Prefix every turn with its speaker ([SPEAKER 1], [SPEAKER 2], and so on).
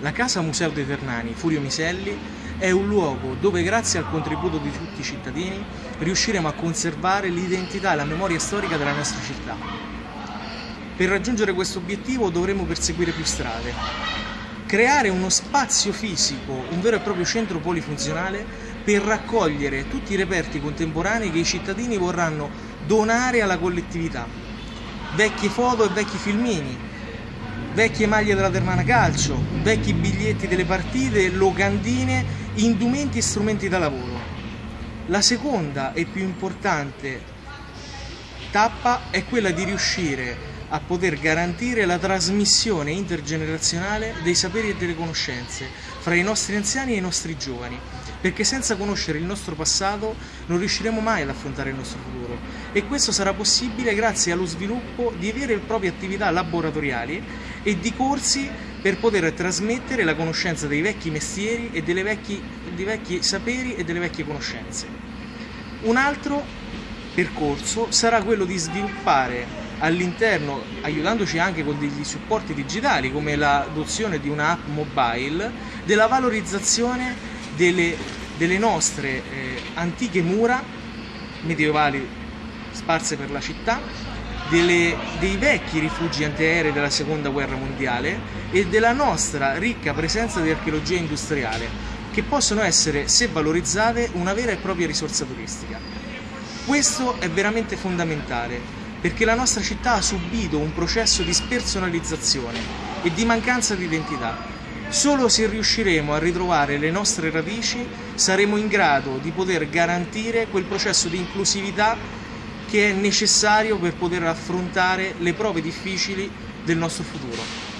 [SPEAKER 1] La Casa Museo dei Ternani, Furio Miselli, è un luogo dove grazie al contributo di tutti i cittadini riusciremo a conservare l'identità e la memoria storica della nostra città. Per raggiungere questo obiettivo dovremo perseguire più strade, creare uno spazio fisico, un vero e proprio centro polifunzionale per raccogliere tutti i reperti contemporanei che i cittadini vorranno donare alla collettività. Vecchie foto e vecchi filmini, vecchie maglie della Termana Calcio, vecchi biglietti delle partite, locandine, indumenti e strumenti da lavoro. La seconda e più importante tappa è quella di riuscire a poter garantire la trasmissione intergenerazionale dei saperi e delle conoscenze fra i nostri anziani e i nostri giovani, perché senza conoscere il nostro passato non riusciremo mai ad affrontare il nostro futuro e questo sarà possibile grazie allo sviluppo di vere e proprie attività laboratoriali e di corsi per poter trasmettere la conoscenza dei vecchi mestieri e dei vecchi saperi e delle vecchie conoscenze. Un altro percorso sarà quello di sviluppare all'interno, aiutandoci anche con degli supporti digitali come l'adozione di un'app mobile, della valorizzazione delle, delle nostre eh, antiche mura medievali sparse per la città, delle, dei vecchi rifugi antiaerei della seconda guerra mondiale e della nostra ricca presenza di archeologia industriale che possono essere, se valorizzate, una vera e propria risorsa turistica. Questo è veramente fondamentale perché la nostra città ha subito un processo di spersonalizzazione e di mancanza di identità. Solo se riusciremo a ritrovare le nostre radici saremo in grado di poter garantire quel processo di inclusività che è necessario per poter affrontare le prove difficili del nostro futuro.